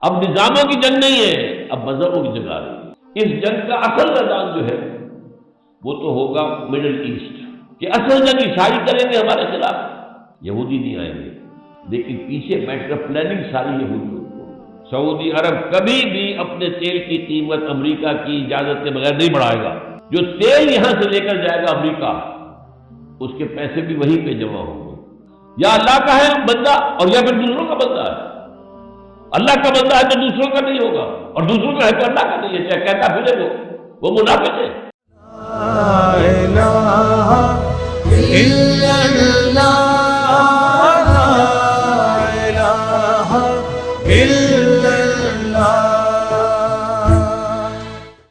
اب نظاموں کی جنگ نہیں ہے، اب مذہبوں کی جنگ آ رہی ہے۔ اس جنگ کا اصل میدان جو ہے، وہ تو ہوگا مڈل ایسٹ۔ کہ اصل جنگ عیسائی کریں گے ہمارے خلاف، یہودی نہیں آئیں گے۔ لیکن پیچھے بیٹھ کر پلاننگ ساری یہودی سعودی عرب کبھی بھی اپنے تیل کی قیمت امریکہ کی اجازت کے بغیر نہیں بڑھائے گا۔ جو تیل یہاں سے لے کر جائے گا امریکہ، اس کے پیسے بھی وہیں پہ جمع ہوں گے۔ یا اللہ کا ہے بندہ اور یا پھر دوسروں کا بندہ ہے۔ اللہ کا بندہ ہے تو دوسروں کا نہیں ہوگا اور دوسروں کا ہے تو اللہ کا نہیں ہے، چاہے کہتا پھرے وہ وہ منافق ہے۔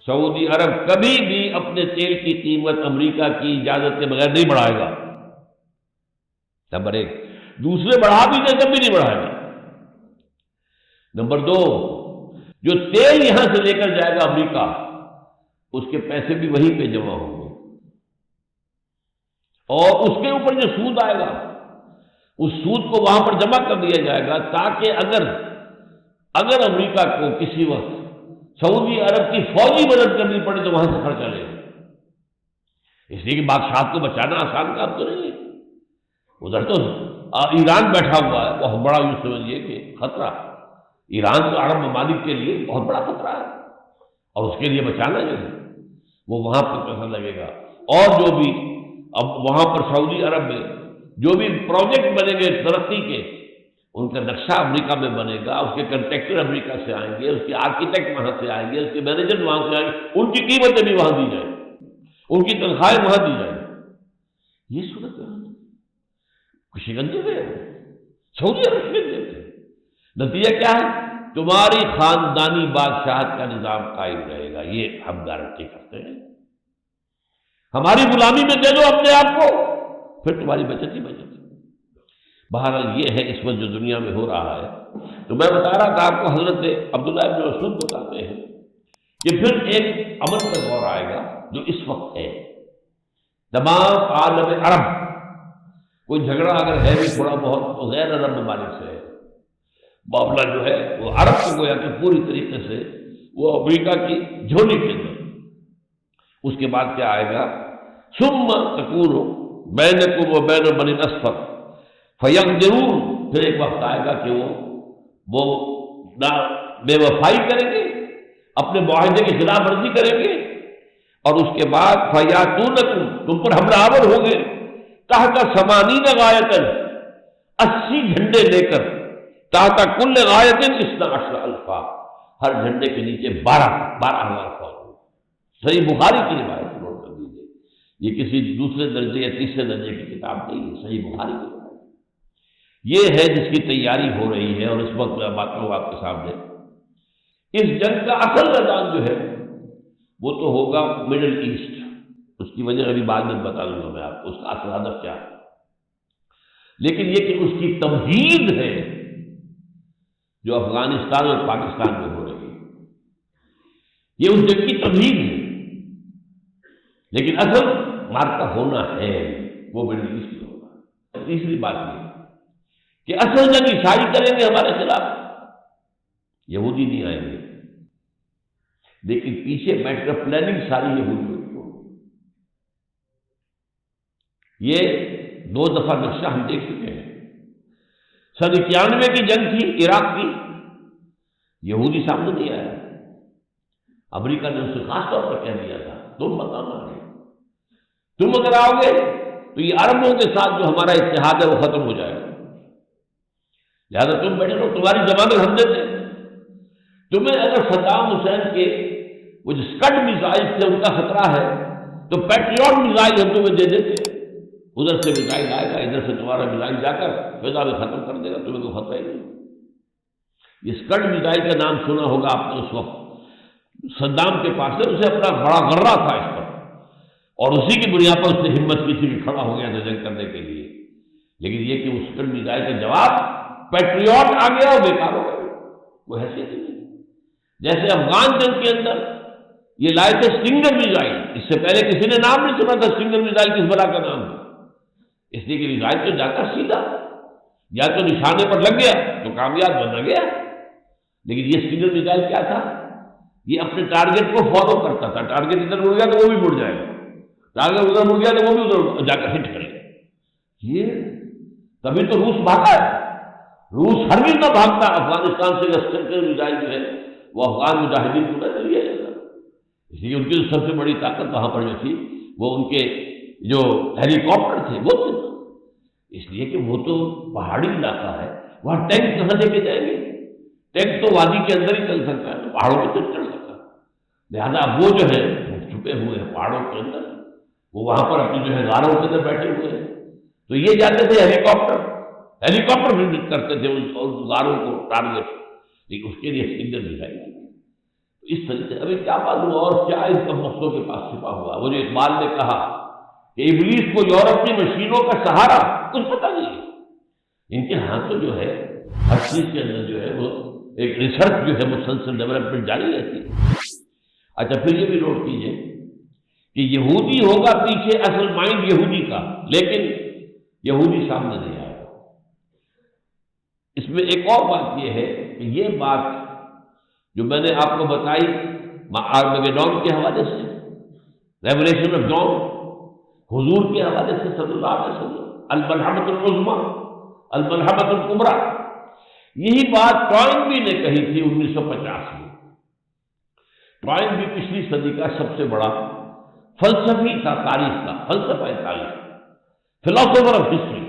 سعودی عرب کبھی بھی اپنے تیل کی قیمت امریکہ کی اجازت کے بغیر نہیں بڑھائے گا۔ نمبر ایک، دوسرے بڑھا بھی دے تب بھی نہیں بڑھائے گا۔ نمبر دو، جو تیل یہاں سے لے کر جائے گا امریکہ، اس کے پیسے بھی وہیں پہ جمع ہوں گے۔ اور اس کے اوپر جو سود آئے گا، اس سود کو وہاں پر جمع کر دیا جائے گا تاکہ اگر اگر امریکہ کو کسی وقت سعودی عرب کی فوجی مدد کرنی پڑے تو وہاں سے خرچہ لے اس لیے کہ بادشاہ کو بچانا آسان کام تو نہیں ہے۔ ادھر تو ایران بیٹھا ہوا ہے۔ بہت بڑا یوں سمجھیے کہ خطرہ۔ ایران تو عرب ممالک کے لیے بہت بڑا خطرہ ہے۔ اور اس کے لیے بچانا جو ہے، وہ وہاں پر پیسہ لگے گا؟ اور جو بھی، اب وہاں پر سعودی عرب میں جو بھی پروجیکٹ بنے گے ترقی کے، ان کا نقشہ امریکہ میں بنے گا، اس کے کنٹریکٹر امریکہ سے آئیں گے، اس کے آرکیٹیکٹ وہاں سے آئیں گے، اس کے مینیجر وہاں سے آئیں گے، ان کی قیمتیں بھی وہاں دی جائیں ان کی تنخواہیں وہاں دی جائیں یہ صورت خوشی گنجے سعودی عرب گنجے تھے نتیجہ کیا ہے؟ تمہاری خاندانی بادشاہت کا نظام قائم رہے گا، یہ ہم گارنٹی کرتے ہیں۔ ہماری غلامی میں دے دو اپنے آپ کو، پھر تمہاری بچت ہی بچت۔ بہرحال یہ ہے، اس وقت جو دنیا میں ہو رہا ہے۔ تو میں بتا رہا تھا آپ کو، حضرت عبداللہ ابن مسعود بتاتے ہیں۔ کہ پھر ایک امن کا دور آئے گا جو اس وقت ہے۔ تمام عالم عرب، کوئی جھگڑا اگر ہے بھی، تھوڑا بہت تو غیر عرب ممالک سے ہے۔ معاملہ جو ہے وہ عرب کو گویا کہ پوری طریقے سے وہ امریکہ کی جھولی کے اندر۔ اس کے بعد کیا آئے گا؟ سم تکور بین کو وہ بین بنی اسفر فیم ضرور پھر ایک وقت آئے گا کہ وہ وہ بے وفائی کریں گے، اپنے معاہدے کی خلاف ورزی کریں گے۔ اور اس کے بعد فیاتون تم پر حملہ آور ہوں گے۔ تحت سمانی غایتن اسی جھنڈے لے کر تحت کل غایتن اس اشر الفا ہر جھنڈے کے نیچے بارہ بارہ ہزار فوج صحیح بخاری کی روایت نوٹ کر دیجیے یہ کسی دوسرے درجے یا تیسرے درجے کی کتاب نہیں ہے، صحیح بخاری کی یہ ہے جس کی تیاری ہو رہی ہے اور اس وقت میں بات کروں آپ کے سامنے۔ اس جنگ کا اصل میدان جو ہے، وہ تو ہوگا مڈل ایسٹ۔ اس کی وجہ ابھی بعد میں بتا دوں گا میں آپ کو، اس کا اصل ہدف کیا ہے۔ لیکن یہ کہ اس کی تمہید ہے جو افغانستان اور پاکستان میں ہو رہی ہے۔ یہ اس جنگ کی تمہید ہے۔ لیکن اصل مارکا ہونا ہے، وہ مڈل ایسٹ ہوگا تیسری بات یہ کہ اصل جنگ عیسائی کریں گے ہمارے خلاف۔ یہودی نہیں آئیں گے۔ لیکن پیچھے بیٹھ کر پلاننگ ساری یہودی ہوگی یہ دو دفعہ نقشہ ہم دیکھ چکے ہیں۔ سن اکیانوے کی جنگ تھی، عراق کی۔ یہودی سامنے نہیں آیا۔ امریکہ نے اسے خاص طور پر کہہ دیا تھا، تم بتانا تم اگر آؤ گے تو یہ عربوں کے ساتھ جو ہمارا اتحاد ہے، وہ ختم ہو جائے گا۔ لہٰذا تم بیٹھے رہو، تمہاری زمانت ہم دیتے تمہیں اگر صدام حسین کے وہ جو اسکٹ میزائل تھے، ان کا خطرہ ہے، تو پیٹریوٹ میزائل ہم تمہیں دے دیتے۔ ادھر سے میزائل آئے گا، ادھر سے تمہارا میزائل جا کر فضا میں ختم کر دے گا، تمہیں کوئی خطرہ ہی نہیں۔ یہ اسکٹ میزائل کا نام سنا ہوگا آپ نے اس وقت، صدام کے پاس سے، اسے اپنا بڑا غرہ تھا اس پر۔ اور اسی کی بنیاد پر اس نے ہمت کسی بھی کھڑا ہو گیا تھا جنگ کرنے کے لیے۔ لیکن یہ کہ اس اسکٹ میزائل کا جواب پیٹریوٹ آ گیا اور بیکار ہو گیا وہ حیثیت نہیں۔ جیسے افغان جنگ کے اندر یہ لائے تھے سنگر میزائل اس سے پہلے کسی نے نام نہیں سنا تھا سنگر میزائل کس بڑا کا نام تھا اس لیے کہ میزائل تو جا کر سیدھا، یا تو نشانے پر لگ گیا تو کامیاب بنا گیا۔ لیکن یہ سنگل میزائل کیا تھا؟ یہ اپنے ٹارگیٹ کو فالو کرتا تھا۔ ٹارگیٹ ادھر مڑ گیا تو وہ بھی مڑ جائے گا۔ ٹارگیٹ ادھر مڑ گیا تو وہ بھی ادھر جا کر ہٹ کرے یہ تبھی تو روس بھاگا ہے۔ روس ہر بھی نہ بھاگتا، افغانستان سے لشکر میزائل جو ہے، وہ افغان مجاہدین کو نہ لیا جاتا اس لیے ان کی سب سے بڑی طاقت وہاں پر جو تھی، وہ ان کے جو ہیلی کاپٹر تھے، وہ تھے۔ اس لیے کہ وہ تو پہاڑی علاقہ ہے، وہاں ٹینک کہاں لے کے جائیں گے۔ ٹینک تو وادی کے اندر ہی چل سکتا ہے تو پہاڑوں پہ تو چل سکتا۔ لہٰذا وہ جو ہے چھپے ہوئے ہیں پہاڑوں کے اندر۔ وہ وہاں پر اپنی جو ہے غاروں کے اندر بیٹھے ہوئے ہیں۔ تو یہ جاتے تھے ہیلی کاپٹر ہیلی کاپٹر بھی کرتے تھے ان غاروں کو ٹارگیٹ لیکن اس کے لیے سنگر دکھائی اس طریقے سے ابھی کیا معلوم اور کیا اس کا مقصدوں کے پاس چھپا ہوا۔ وہ جو اقبال نے کہا کہ ابلیس کو یورپ کی مشینوں کا سہارا، کچھ پتہ نہیں۔ ان کے ہاتھوں جو ہے ہر چیز کے اندر جو ہے، وہ ایک ریسرچ جو ہے، مسلسل ڈیولپمنٹ جاری رہتی۔ ہے اچھا پھر یہ بھی نوٹ کیجیے کہ یہودی ہوگا پیچھے اصل مائنڈ یہودی کا، لیکن یہودی سامنے نہیں آئے گا۔ اس میں ایک اور بات یہ ہے کہ یہ بات جو میں نے آپ کو بتائی ڈون کے حوالے سے ریولیشن آف ڈون حضور کے حوالے سے صلی اللہ علیہ وسلم الملحمت العظما الملحمت القمرا یہی بات ٹوائن نے کہی تھی انیس سو پچاس میں۔ ٹوائن بھی پچھلی صدی کا سب سے بڑا فلسفی تھا، تاریخ کا، فلسفہ تاریخ فلاسفر آف ہسٹری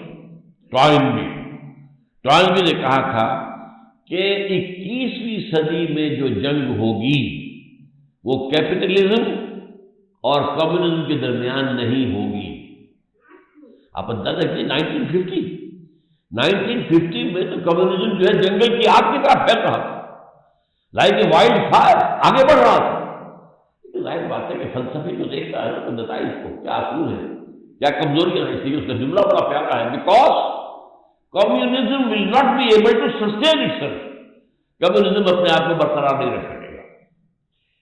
ٹوائن بھی۔ ٹوائن بھی نے کہا تھا کہ اکیسویں صدی میں جو جنگ ہوگی، وہ کیپٹلزم اور کمیونزم کے درمیان نہیں ہوگی۔ آپ اندازہ کیجیے نائنٹین ففٹی نائنٹین ففٹی میں تو کمیونزم جو ہے جنگل کی آگ کی طرح پھیل رہا تھا۔ لائک اے وائلڈ فائر آگے بڑھ رہا تھا۔ ظاہر بات ہے کہ فلسفی جو دیکھتا ہے تو بتائیے اس کو کیا اصول ہے کیا کمزوریاں رہتی اس کا جملہ بڑا پیارا ہے۔ Because communism will not be able to sustain itself communism اپنے آپ کو برقرار نہیں رکھ سکے گا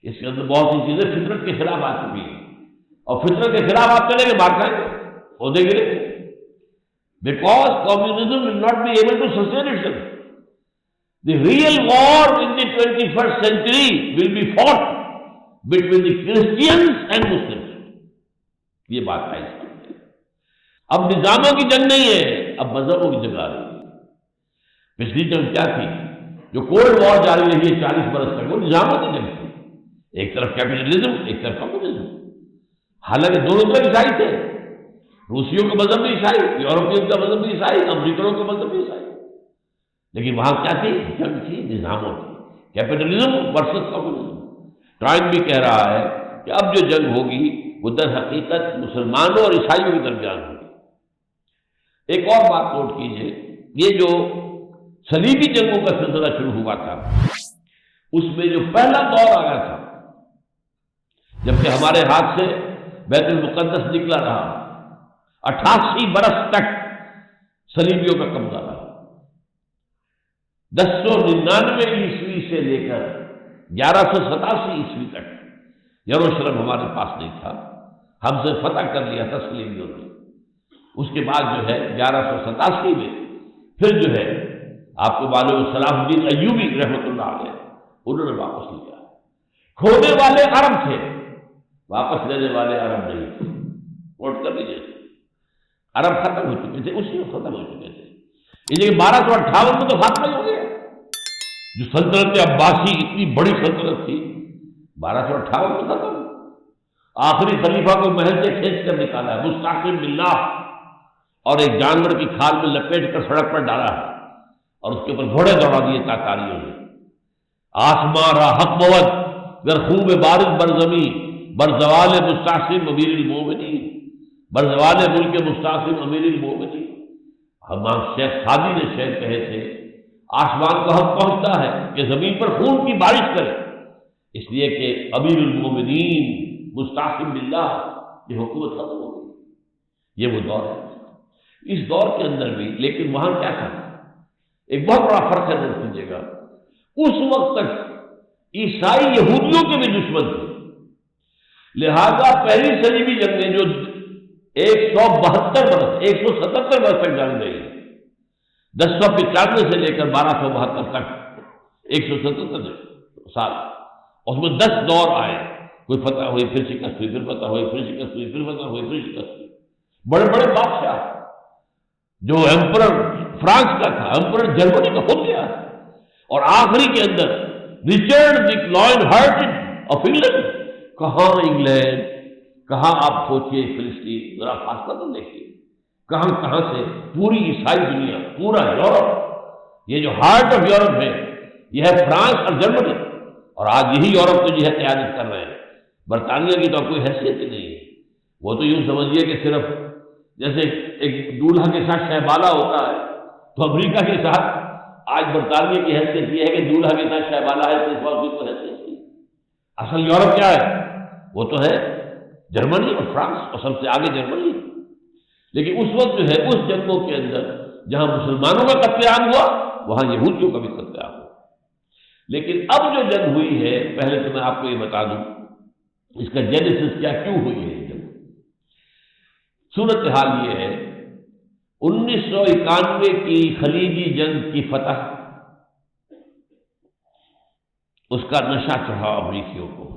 اس کے اندر بہت سی چیزیں فطرت کے خلاف آ چکی ہیں۔ اور فطرت کے خلاف آپ چلیں گے بات کریں گے عہدے گرے because communism will not be able to sustain itself the real war in the twenty first century will be fought between the Christians and Muslim یہ بات ہے۔ اب نظاموں کی جنگ نہیں ہے، اب مذہبوں کی جنگ آ رہی ہے۔ پچھلی جنگ کیا تھی؟ جو کولڈ وار جاری رہی ہے چالیس برس تک، وہ نظاموں کی جنگ تھی۔ ایک طرف کیپیٹلزم ایک طرف کمیونزم حالانکہ دونوں طرف عیسائی تھے۔ روسیوں کا مذہب بھی عیسائی، یورپین کا مذہب بھی عیسائی امریکنوں کا مذہب بھی عیسائی۔ لیکن وہاں کیا تھی؟ جنگ تھی، نظاموں کی کیپیٹلزم ورسز کمیونزم ٹرائن بھی کہہ رہا ہے کہ اب جو جنگ ہوگی، وہ در حقیقت مسلمانوں اور عیسائیوں کے درمیان ہوگی۔ ایک اور بات نوٹ کیجیے، یہ جو سلیبی جنگوں کا سلسلہ شروع ہوا تھا، اس میں جو پہلا دور آیا تھا جبکہ ہمارے ہاتھ سے بیت المقدس نکلا رہا اٹھاسی برس تک سلیبیوں کا قبضہ رہا۔ دس سو ننانوے عیسوی سے لے کر گیارہ سو ستاسی عیسوی تک یروشلم ہمارے پاس نہیں تھا۔ ہم سے فتح کر لیا تھا سلیبیوں نے۔ اس کے بعد جو ہے گیارہ سو ستاسی میں پھر جو ہے آپ کو معلوم صلاح الدین ایوبی رحمۃ اللہ علیہ انہوں نے واپس لیا۔ کھونے والے عرب تھے۔ واپس لینے والے عرب نہیں ووٹ کر لیجیے عرب ختم ہو چکے تھے، اسی وقت ختم ہو چکے تھے۔ اس لیے بارہ سو اٹھاون میں تو ختم ہی ہو گیا۔ جو سلطنت عباسی اتنی بڑی سلطنت تھی، بارہ سو اٹھاون میں ختم۔ آخری خلیفہ کو محل سے کھینچ کر نکالا ہے۔ مستقل بلّہ اور ایک جانور کی کھال میں لپیٹ کر سڑک پر ڈالا ہے۔ اور اس کے اوپر گھوڑے دوڑا دیے تاکاریوں نے۔ آسمان را حق موت گر خوب بارش بر زمین بر زوال امیر المومنی بر زوال ملک مستاثر امیر المومنی ہمام شیخ سادی نے شیخ کہے تھے، آسمان کو حق پہنچتا ہے کہ زمین پر خون کی بارش کرے۔ اس لیے کہ امیر المومنین مستاثر بلّہ یہ حکومت ختم ہو گئی۔ یہ وہ دور ہے۔ اس دور کے اندر بھی، لیکن وہاں کیا تھا؟ ایک بہت بڑا فرق ہے دیکھ لیجیے گا اس وقت تک عیسائی یہودیوں کے بھی دشمن تھے۔ لہذا پہلی سلیبی جنگیں جو ایک سو بہتر برس، ایک سو ستہتر برس تک جنگ گئی دس سو پچانوے سے لے کر بارہ سو بہتر تک، ایک سو ستر سال۔ اس میں دس دور آئے۔ کوئی فتح ہوئی، پھر شکست ہوئی، پھر فتح ہوئی، پھر شکست ہوئی، پھر فتح ہوئی، پھر شکست ہوئی۔ بڑے بڑے بادشاہ، جو ایمپرر فرانس کا تھا ایمپرر جرمنی کا ہو گیا۔ اور آخری کے اندر، Richard Lionheart of England. کہاں انگلینڈ، کہاں آپ سوچیے فلسطین، ذرا فاصلہ تو دیکھیے کہاں کہاں سے پوری عیسائی دنیا، پورا یورپ۔ یہ جو ہارٹ آف یورپ ہے، یہ ہے فرانس اور جرمنی۔ اور آج یہی یورپ کو جو ہے قیادت کر رہے ہیں۔ برطانیہ کی تو کوئی حیثیت ہی نہیں ہے۔ وہ تو یوں سمجھیے کہ صرف جیسے ایک دولہا کے ساتھ شہبالہ ہوتا ہے، تو امریکہ کے ساتھ آج برطانیہ کی حیثیت یہ ہے کہ دولہا کے ساتھ شہبالہ ہے، تو اس وقت کو حیثیت نہیں۔ اصل یورپ کیا ہے؟ وہ تو ہے جرمنی اور فرانس اور سب سے آگے جرمنی۔ لیکن اس وقت جو ہے، اس جنگوں کے اندر جہاں مسلمانوں کا قتل عام ہوا، وہاں یہودیوں کا بھی قتل عام ہوا۔ لیکن اب جو جنگ ہوئی ہے، پہلے تو میں آپ کو یہ بتا دوں، اس کا جینیسس کیا، کیوں ہوئی ہے جنگ؟ صورت حال یہ ہے انیس سو اکانوے کی خلیجی جنگ کی فتح، اس کا نشہ چڑھا امریکیوں کو۔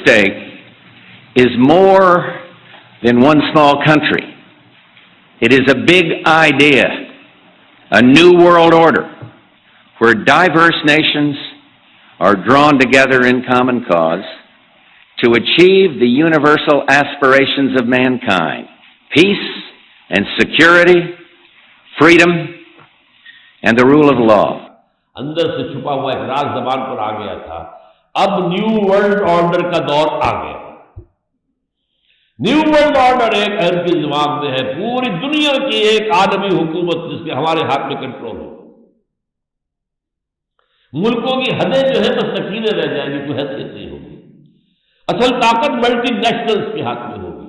stake is more than one small country. It is a big idea, a new world order where diverse nations are drawn together in common cause to achieve the universal aspirations of mankind, peace and security freedom and the rule of law. اندر سے چھپا ہوا ایک راز زبان پر آ گیا تھا۔ اب new world order کا دور آ گیا۔ نیو ورلڈ آرڈر ایک اہم کی دماغ میں ہے۔ پوری دنیا کی ایک عالمی حکومت جس کے ہمارے ہاتھ میں کنٹرول ہو ملکوں کی حدیں جو ہے تو سکینے رہ جائیں گی، کوئی حیثیت نہیں ہوگی۔ اصل طاقت ملٹی نیشنلز کے ہاتھ میں ہوگی۔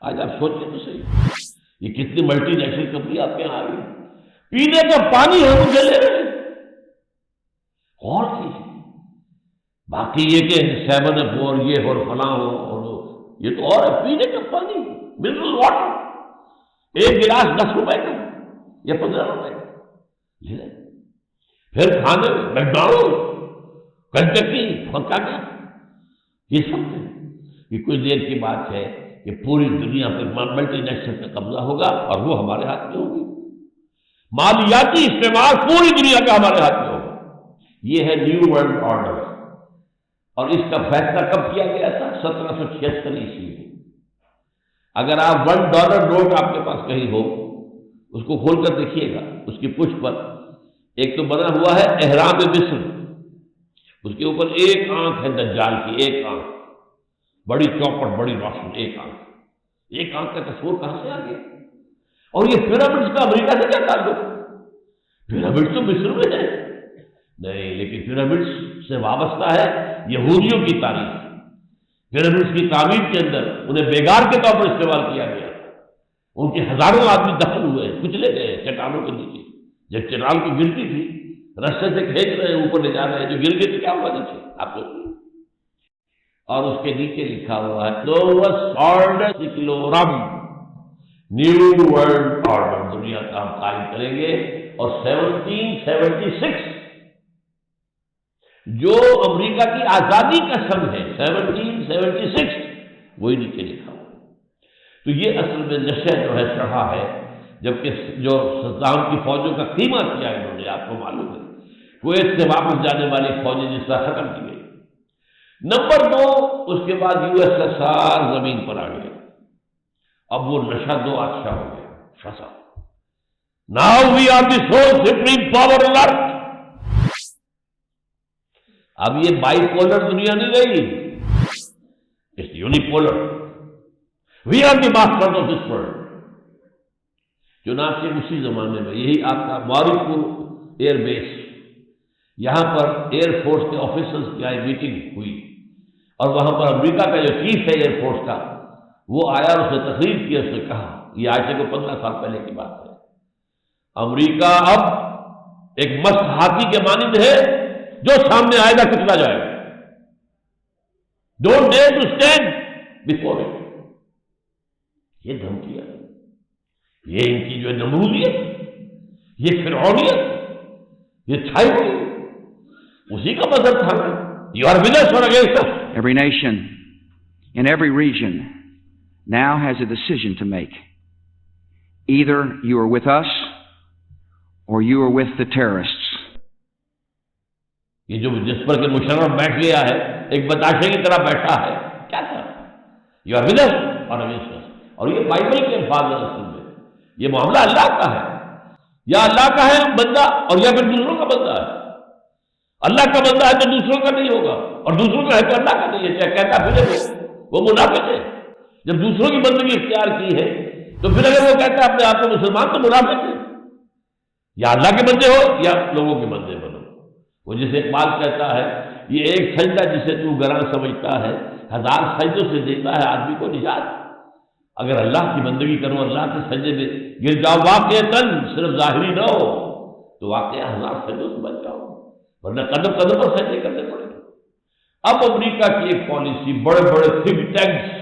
آج آپ سوچیں تو صحیح۔ یہ کتنی ملٹی نیشنل کمپنی آپ کے یہاں آ رہی ہے؟ پینے کا پانی ہم اسے لے رہے اور چیز باقی یہ کہ سیون اف اور یہ اور فلاں ہو اور یہ تو اور ہے، پینے کا پانی منرل واٹر ایک گلاس دس روپے کا یا پندرہ روپے کا۔ لے رہے پھر کھانے میکڈونلڈ کنٹکی پکا کیا یہ سب یہ کچھ دیر کی بات ہے۔ کہ پوری دنیا پہ ملٹی نیشنل کا قبضہ ہوگا اور وہ ہمارے ہاتھ میں ہوگی۔ مالیاتی استعمال پوری دنیا کا ہمارے ہاتھ میں ہوگا۔ یہ ہے نیو ورلڈ آرڈر اور اس کا فیصلہ کب کیا گیا تھا؟ سترہ سو چھہتر عیسوی میں۔ اگر آپ ون ڈالر نوٹ آپ کے پاس کہیں ہو، اس کو کھول کر دیکھیے گا۔ اس کی پشت پر ایک تو بنا ہوا ہے احرام مصر۔ اس کے اوپر ایک آنکھ ہے دجال کی، ایک آنکھ۔ بڑی چوپٹ بڑی روشن ایک آنکھ۔ ایک آنکھ کا تصور کہاں سے آ گیا؟ اور یہ پیرامڈس کا امریکہ سے کیا تعلق؟ پیرامڈ تو مصر میں ہے نہیں، لیکن پیرامڈس سے وابستہ ہے یہودیوں کی تاریخ۔ پیرامڈس کی تعمیر کے اندر انہیں بیگار کے طور پر استعمال کیا گیا۔ ان کے ہزاروں آدمی دخل ہوئے، کچلے گئے چٹانوں کے نیچے۔ جب چٹان کی گرتی تھی، رستے سے کھینچ رہے ہیں اوپر لے جا رہے ہیں، جو گر گئے تو کیا ہوا نیچے آپ کو اور اس کے نیچے لکھا ہوا ہے نیو ورلڈ آرڈر دنیا کا ہم قائم کریں گے اور سیونٹین سیونٹی سکس جو امریکہ کی آزادی کا سن ہے، سیونٹین سیونٹی سکس وہی نیچے لکھا ہوا تو یہ اصل میں نشہ جو ہے چڑھا ہے، جبکہ جو صدام کی فوجوں کا قیمہ کیا انہوں نے آپ کو معلوم ہے کویت سے واپس جانے والی فوجیں جس طرح ختم کی نمبر دو، اس کے بعد یو ایس ایس آر زمین پر آ گیا اب وہ نشہ دو اچھا ہو گیا فسا now we are the sole supreme power alert اب یہ بائی پولر دنیا نہیں رہی۔ Unipolar we are the master of this world چنانچہ اسی زمانے میں، یہی آپ کا معروف ایئر بیس۔ یہاں پر ایئر فورس کے آفیسرس کی آئی میٹنگ ہوئی۔ اور وہاں پر امریکہ کا جو چیف ہے ایئر فورس کا، وہ آیا اور اسے تقریر کی، اس نے کہا، یہ آج سے کو پندرہ سال پہلے کی بات ہے۔ امریکہ اب ایک مست ہاتھی کے مانند ہے جو سامنے آئے گا، کچلا جائے گا۔ Don't dare to stand before it یہ دھمکیاں یہ ان کی جو ہے نمرودیت، یہ فرعونیت، یہ چھائی ہوئی۔ اسی کا مذہب تھا۔ یو آر ودرس اور against Every nation in every region now has a decision to make. Either you are with us or you are with the terrorists. یہ جو جس پر کہ مشرف بیٹھ گیا ہے ایک بتاشے کی طرح بیٹھا ہے کیا کر یو آر ودرس اور اگینسٹ اور یہ بائبل کے الفاظ ہیں اصل میں یہ معاملہ اللہ کا ہے یا اللہ کا ہے بندہ اور یا پھر دوسروں کا بندہ ہے اللہ کا بندہ ہے تو دوسروں کا نہیں ہوگا اور دوسروں کا ہے تو اللہ کا نہیں ہے، چاہے کہتا پھر وہ وہ منافق ہے۔ جب دوسروں کی بندگی اختیار کی ہے، تو پھر اگر وہ کہتا ہے اپنے آپ کو مسلمان تو منافق ہے۔ یا اللہ کے بندے ہو یا لوگوں کے بندے بنو۔ وہ جسے اقبال کہتا ہے، یہ ایک سجدہ جسے تو گراں سمجھتا ہے، ہزار سجدوں سے دیتا ہے، آدمی کو نجات۔ اگر اللہ کی بندگی کرو اللہ کے سجدے میں گر جاؤ واقع تن صرف ظاہری نہ ہو، تو واقعہ ہزار سجدوں سے بچ جاؤ ورنہ قدم قدم پر سجدے کرنے پڑے اب امریکہ کی ایک پالیسی، بڑے بڑے تھنک ٹینکس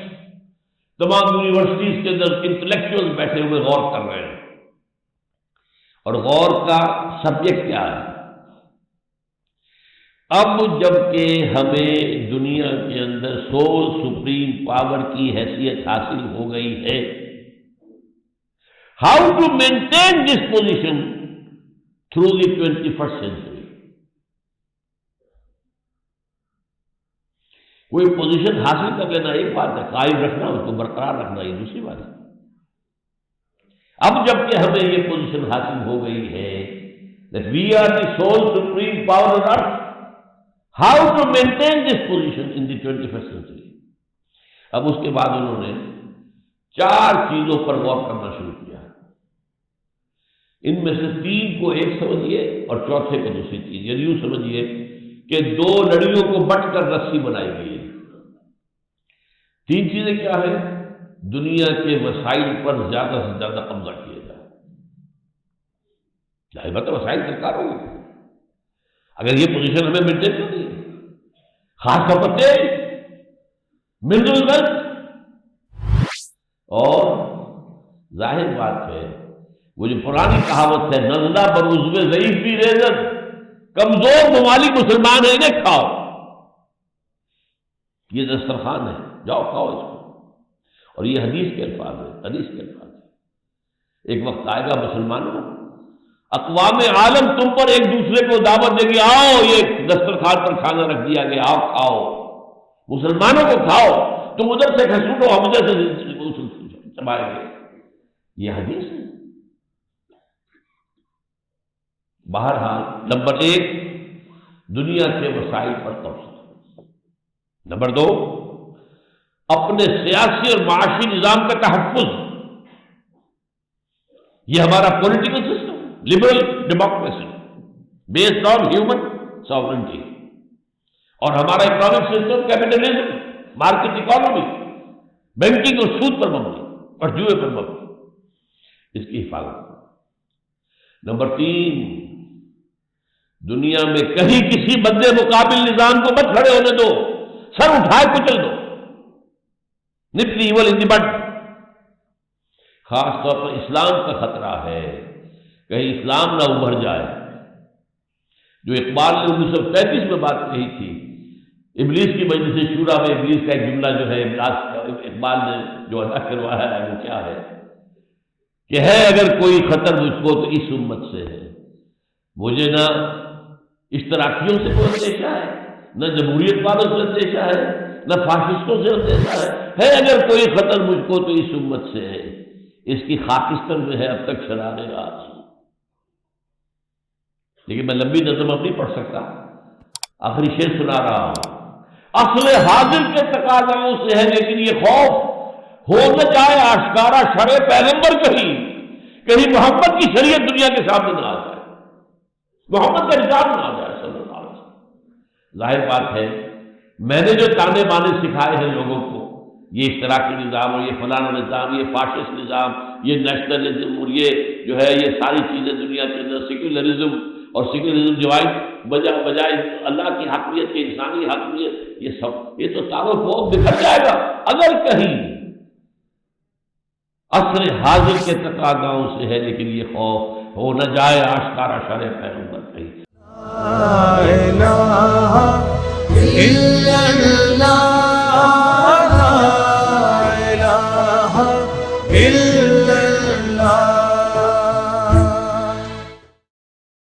تمام یونیورسٹیز کے اندر انٹلیکچوئل بیٹھے ہوئے غور کر رہے ہیں۔ اور غور کا سبجیکٹ کیا ہے؟ اب جبکہ ہمیں دنیا کے اندر سو سپریم پاور کی حیثیت حاصل ہو گئی ہے how to maintain this position through the twenty first century کوئی پوزیشن حاصل کر لینا ایک بات ہے، قائم رکھنا، اس کو برقرار رکھنا، یہ دوسری بات ہے۔ اب جبکہ ہمیں یہ پوزیشن حاصل ہو گئی ہے we are the sole supreme power on earth how to maintain this position in the twenty first century اب اس کے بعد انہوں نے چار چیزوں پر غور کرنا شروع کیا۔ ان میں سے تین کو ایک سمجھیے اور چوتھے کو دوسری چیز۔ یعنی یوں سمجھیے کہ دو لڑیوں کو بٹ کر رسی بنائی گئی۔ تین چیزیں کیا ہیں؟ دنیا کے وسائل پر زیادہ سے زیادہ قبضہ کیا جائے ظاہر بات وسائل سرکار ہوگی اگر یہ پوزیشن ہمیں مینٹین کرنی ہے خاص طور پر تیل منرل ویلتھ اور ظاہر بات ہے، وہ جو پرانی کہاوت ہے نزلہ پر عزو ضعیف بھی ریزت کمزور ممالک مسلمان ہیں انہیں کھاؤ یہ دسترخوان ہے۔ جاؤ کھاؤ اس کو۔ اور یہ حدیث کے الفاظ ہے حدیث کے الفاظ ہے ایک وقت آئے گا مسلمانوں، اقوام عالم تم پر ایک دوسرے کو دعوت دے گی آؤ یہ دسترخوان پر کھانا رکھ دیا گیا آؤ کھاؤ۔ مسلمانوں کو کھاؤ۔ تم ادھر سے کھسوٹو، ہم ادھر سے چبائیں گے۔ یہ حدیث ہے۔ بہرحال، نمبر ایک، دنیا کے وسائل پر قبضہ نمبر دو اپنے سیاسی اور معاشی نظام کا تحفظ۔ یہ ہمارا political system liberal democracy based on human sovereignty اور ہمارا economic system capitalism market economy banking اور سود پر مبنی، اور جوئے پر مبنی۔ اس کی حفاظت۔ نمبر تین، دنیا میں کہیں کسی بدے مقابل نظام کو مت کھڑے ہونے دو، سر اٹھائے کچل دو۔ نپلی ایول ان دی خاص طور پر اسلام کا خطرہ ہے کہیں اسلام نہ ابھر جائے۔ جو اقبال نے انیس سو پینتیس میں بات کہی تھی، ابلیس کی مجلس شورا میں ابلیس کا ایک جملہ جو ہے اقبال نے جو ادا کروایا ہے، وہ کیا ہے؟ کہ ہے اگر کوئی خطر مجھ کو تو اس امت سے ہے۔ مجھے نہ اشتراکیوں سے کوئی اندیشہ ہے، نہ جمہوریت والوں سے اندیشہ ہے، نہ فاشسٹوں سے اندیشہ ہے۔ ہے اگر کوئی خطر مجھ کو تو اس امت سے ہے۔ اس کی خاکستر جو ہے اب تک شرارے آج۔ لیکن میں لمبی نظم اب نہیں پڑھ سکتا۔ آخری شیر سنا رہا ہوں۔ اصل حاضر کے تقاضاؤں سے ہے لیکن یہ خوف۔ ہو نہ جائے آشکارا شرے پیغمبر کہیں۔ کہیں محمد کی شریعت دنیا کے سامنے نہ آ جائے۔ محمد کا نظام نہ آ جائے صلی اللہ علیہ وسلم۔ ظاہر بات ہے، میں نے جو تانے بانے سکھائے ہیں لوگوں کو یہ اشتراکی نظام اور یہ فلانا نظام، یہ فاشسٹ نظام، یہ نیشنلزم اور یہ جو ہے، یہ ساری چیزیں دنیا کے اندر سیکولرزم اور سیکولرزم جو بجائے بجائے اللہ کی حقیت کے انسانی حقیت یہ سب، یہ تو تارو فوق بکھر جائے گا۔ اگر کہیں عصر حاضر کے تقاضاؤں سے ہے، لیکن یہ خوف ہو نہ جائے آشکارا شر پیغمبر کہیں۔